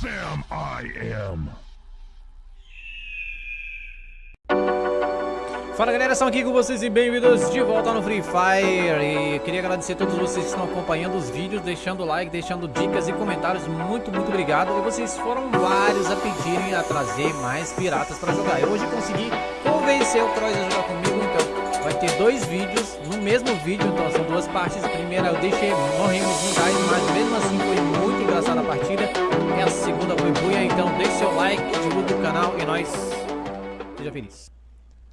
Sam I am. Fala galera, estamos aqui com vocês e bem-vindos de volta no Free Fire. E queria agradecer a todos vocês que estão acompanhando os vídeos, deixando like, deixando dicas e comentários. Muito, muito obrigado. E vocês foram vários a pedirem a trazer mais piratas para jogar. Eu hoje consegui convencer o Croix a jogar comigo, dois vídeos no mesmo vídeo Então são duas partes, a primeira eu deixei, morremos no gás Mas mesmo assim foi muito engraçada a partida E a segunda foi buia, então deixe seu like, divulgue o canal e nós... Seja feliz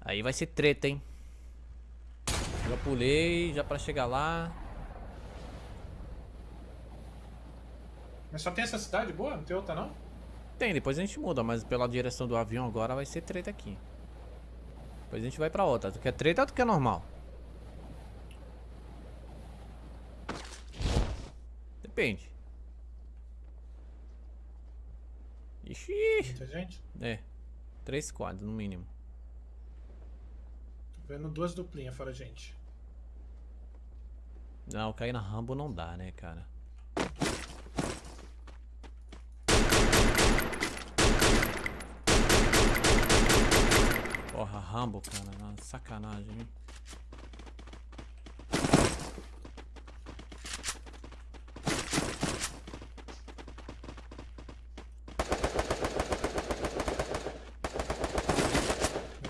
Aí vai ser treta, hein? Já pulei, já pra chegar lá. Mas só tem essa cidade boa? Não tem outra não? Tem, depois a gente muda, mas pela direção do avião agora vai ser treta aqui. Depois a gente vai pra outra. Tu quer treta ou tu quer normal? Depende. Ixi. Muita gente? É. Três quadros no mínimo. Vendo duas duplinhas fora gente. Não, cair na Rambo não dá, né, cara? Porra, Rambo, cara. Sacanagem, hein?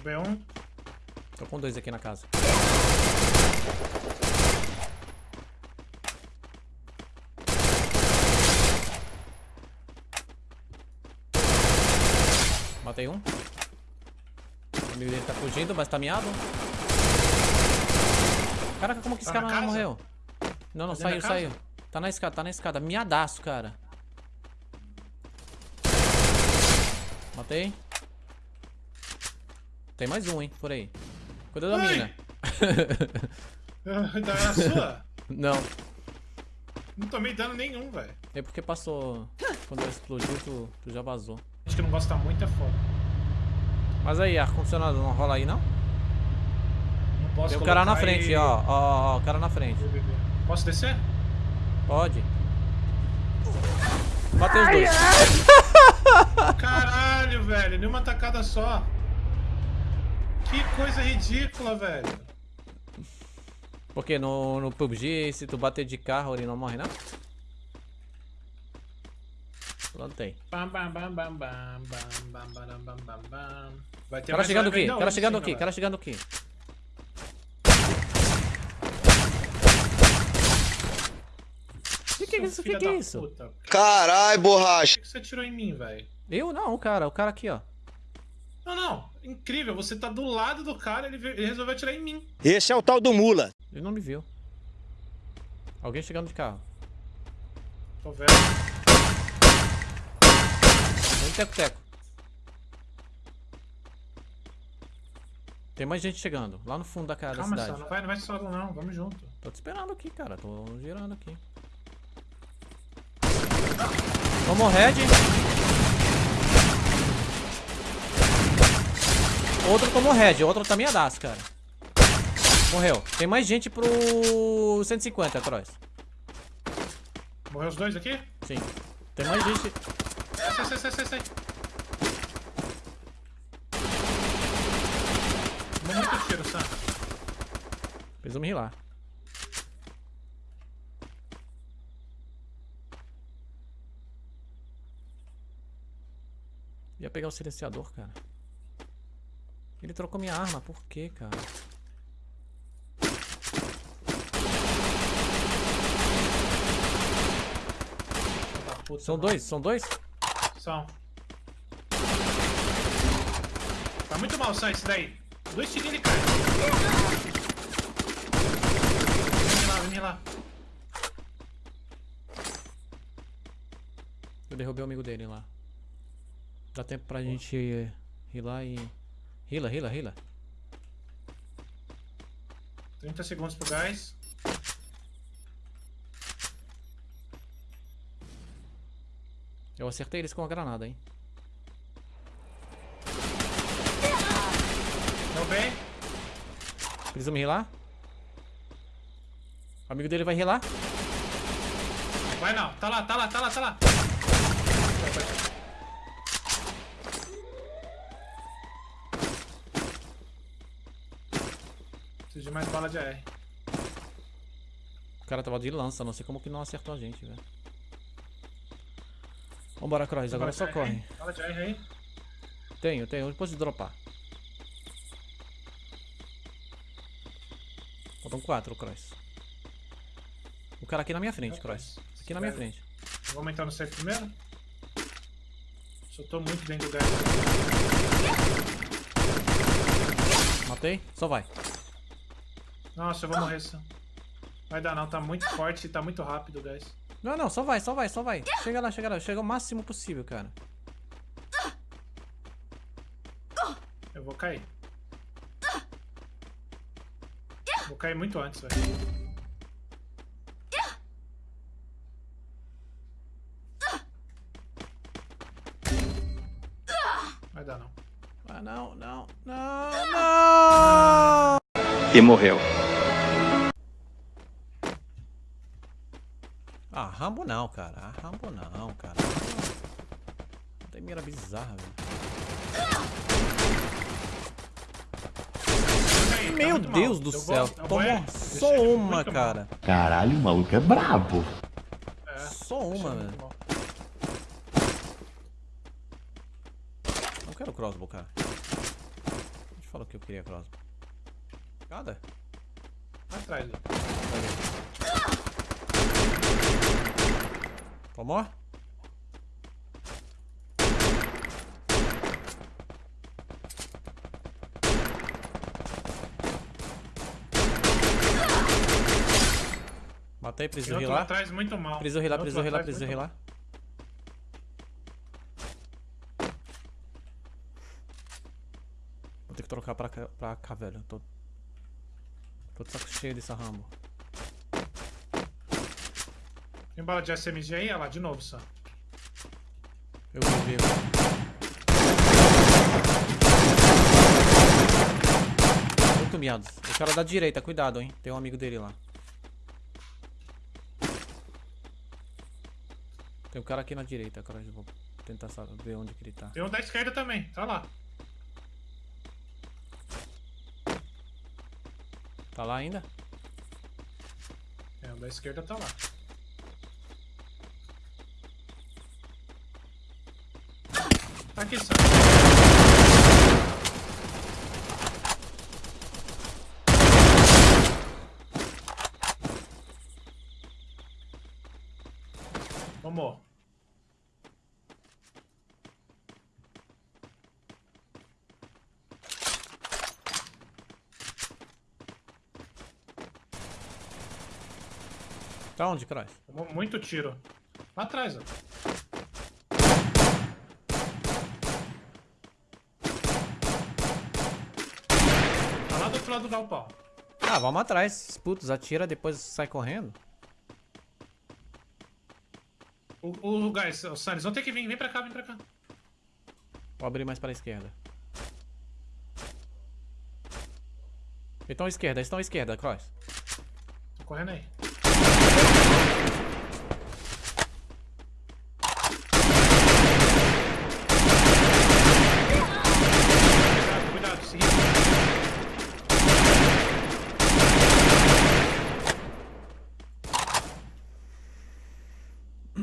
B1. Tô com dois aqui na casa. Matei um. Amigo dele tá fugindo, mas tá miado. Caraca, como que esse Tá cara na não morreu? Não, não, Tá saiu, saiu. Tá na escada, tá na escada. Miadaço, cara. Matei. Tem mais um, hein, por aí. Cuida da mina. Da é a sua? Não. Não tomei dano nenhum, velho. É porque passou. Quando ela explodiu, tu, tu já vazou. Acho que não gosta muito é foda. Mas aí, ar-condicionado não rola aí, não? Não posso Tem o cara na frente, aí- ó. Ó, ó, o cara na frente. Posso descer? Pode. Matei os dois. Caralho, velho. Nenhuma tacada só. Que coisa ridícula, velho. Porque no, no PUBG, se tu bater de carro, ele não morre, não? Bam, bam. Vai ter Cara mais chegando aqui, cara chegando sim, aqui, cara chegando aqui. Que que é isso? Que Filha que é isso? Carai, borracha. Por que você atirou em mim, velho? Eu não, cara. O cara aqui, ó. Não, não. Incrível. Você tá do lado do cara ele, ele resolveu atirar em mim. Esse é o tal do mula. Ele não me viu. Alguém chegando de carro. Tô vendo. Teco-teco. Tem mais gente chegando, lá no fundo da casa Calma, da cidade. Não vai, não vai solo, não. Vamos junto. Tô te esperando aqui, cara. Tô girando aqui. Tomou red. Outro tomou red, outro tá miadaço, cara. Morreu. Tem mais gente pro 150, Cross. Morreu os dois aqui? Sim. Tem mais gente. Sai, sai, sai, sai, sai. Tomou muito tiro, Sam. Preciso me rilar. Ia pegar o silenciador, cara. Ele trocou minha arma, por quê, cara? Puta, São mano. dois, são dois? Tá muito mal, Sam, esse daí. Dois tirinhos ele cai. Vem lá, vem lá. Eu derrubei o amigo dele lá. Dá tempo pra gente rilar e... Rila, rila, rila. 30 segundos pro gás. Eu acertei eles com a granada, hein? Deu bem. Precisa me rilar? O amigo dele vai rilar? Vai não. Tá lá, tá lá, tá lá, tá lá. Preciso de mais bala de AR. O cara tava de lança, não sei como que não acertou a gente, velho. Vambora, Cross, agora Bala só corre. de AR aí. Tenho, tenho, depois de dropar. Faltam quatro, Cross. O cara aqui na minha frente, Cross. Aqui na minha frente. Vou aumentar no safe primeiro. Tô muito dentro do gás. Matei? Só vai. Nossa, eu vou morrer só. Vai dar não, tá muito forte e tá muito rápido o gás. Não, não, só vai, só vai, só vai. Chega lá, chega lá. Chega o máximo possível, cara. Eu vou cair. Vou cair muito antes, velho. Vai dar não. Ah, não, não, não, não! E morreu. Não, cara. Ah, Rambo não, cara. Tem mira bizarra, velho. Tá Meu mal. Deus do Eu céu. vou- é, só deixa uma, muito mal. cara. Caralho, o maluco é brabo. É, Só uma, deixa velho. mal. Não quero crossbow, cara. A gente falou que eu queria crossbow. Nada? Vai atrás, Lê. Tomou? Matei, preciso rilar. atrás muito mal. Preciso rilar, preciso rilar, preciso rilar. Vou ter que trocar pra cá, pra cá velho. Tô, tô de saco cheio dessa Rambo. Tem bala de SMG aí? Olha lá, de novo só. Eu vi, vi. Muito miados. O cara da direita, cuidado, hein. Tem um amigo dele lá. Tem um cara aqui na direita, cara. Eu vou tentar ver onde que ele tá. Tem um da esquerda também, tá lá. Tá lá ainda? É, o da esquerda tá lá. Aqui, só. Vamos. Tá onde, Cross? Tomou muito tiro. Lá atrás, ó. Tá lá do outro lado do galpão. Ah, vamos atrás. Esses putos atira, depois sai correndo. O, o, o guys, o vão ter que vir. Vem pra cá, vem pra cá. Vou abrir mais para a esquerda. Estão à esquerda, estão à esquerda, Cross. Tô correndo aí. Cuidado, cuidado, seguinte.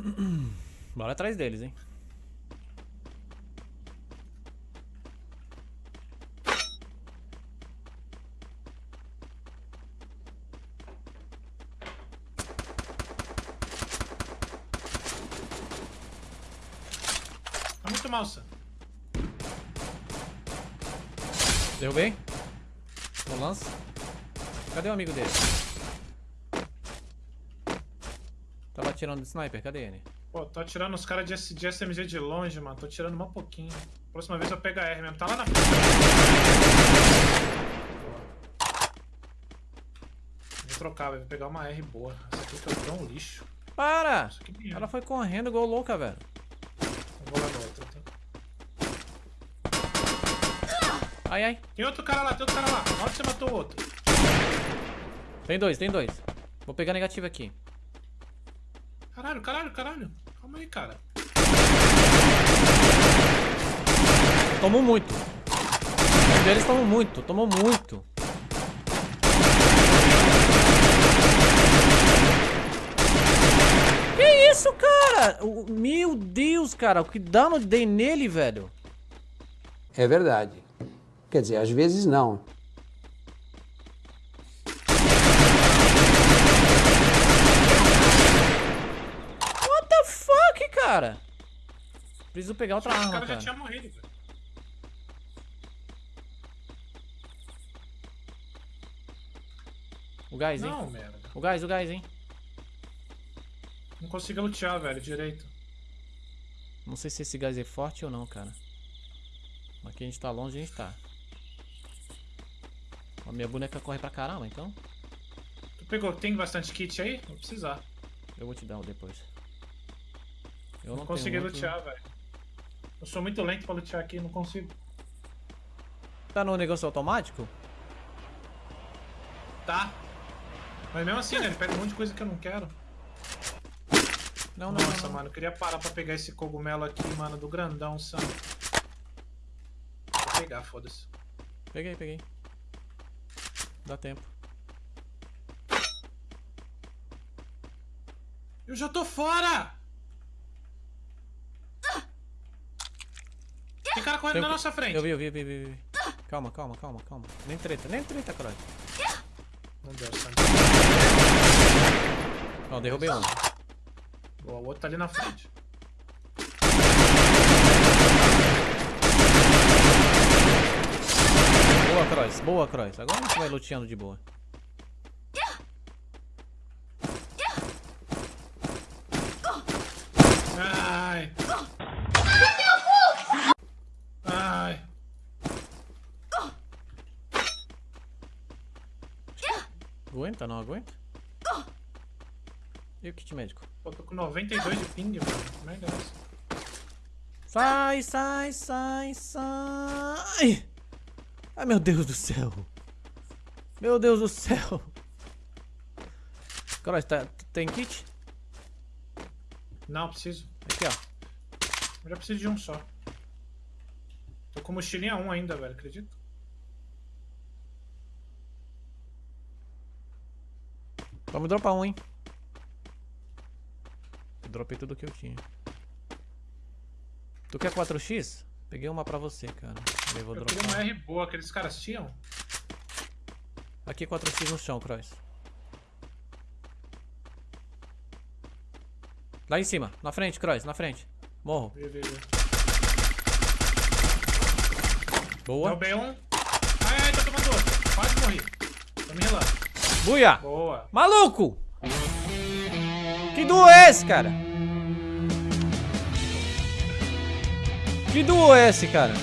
Bora atrás deles, hein. Tá muito mal, Sam. Derrubei. No lance. Cadê o amigo dele? Tava atirando de sniper, cadê ele? Pô, tô atirando os caras de, de SMG de longe, mano. Tô atirando um pouquinho. Próxima vez eu pego a R mesmo. Tá lá na frente. Vou trocar, velho. Vou pegar uma R boa. Essa aqui eu dou um lixo. Para! Mesmo. Ela foi correndo igual louca, velho. Vou lá no outro. tá? Ai, ai. Tem outro cara lá, tem outro cara lá. Na hora que você matou o outro. Tem dois, tem dois. Vou pegar negativo aqui. Caralho, caralho, caralho. Calma aí, cara. Tomou muito. Um deles tomou muito, tomou muito. Que isso, cara? O, meu Deus, cara. O que dano dei nele, velho? É verdade. Quer dizer, às vezes não. Cara? Preciso pegar outra O arma, cara já cara. tinha morrido, velho. O gás, hein? Não, merda. O gás, o gás, hein? Não consigo lutear, velho, direito. Não sei se esse gás é forte ou não, cara. Aqui a gente tá longe, a gente tá. A minha boneca corre pra caramba, então Tu pegou, tem bastante kit aí? Vou precisar. eu vou te dar um depois. Eu Não, não, consegui muito... lutear, velho. Eu sou muito lento pra lutear aqui, não consigo. Tá no negócio automático? Tá. Mas mesmo assim, né? Ele pega um monte de coisa que eu não quero. Não, não, Nossa, não, não. mano, eu queria parar pra pegar esse cogumelo aqui, mano, do grandão, Sam. Vou pegar, foda-se. Peguei, peguei. Dá tempo. Eu já tô fora! Cara correndo Tem na nossa frente. Eu vi, eu vi, eu vi, eu vi. Calma, calma, calma, calma. Nem treta, nem treta, caralho. Não deu, Sam. Ó, derrubei um. Boa, o outro tá ali na frente. Boa, Cross. Boa, Cross. Agora a gente vai luteando de boa. Ai. Ai. Aguenta, não aguenta? E o kit médico? Pô, tô com 92 de ping, mano. Que merda é essa? Sai, sai, sai, sai. Ai, meu Deus do céu. Meu Deus do céu. Cross, tá, tem kit? Não, preciso. Aqui, ó. Eu já preciso de um só. Tô com mochilinha 1 ainda, velho, acredita? Vamos dropar um, hein? Eu dropei tudo que eu tinha. Tu quer 4x? Peguei uma pra você, cara. Eu vou Eu queria dropar. uma R boa, aqueles caras tinham. Aqui 4x no chão, Cross. Lá em cima, na frente, Cross, na frente. Morro. Vê. Boa. Derrubei um. Ai, ai, tô tomando outro. Quase morri. Tô me relando. Buia! Boa. Maluco! Que duo é esse, cara? Que duo é esse, cara?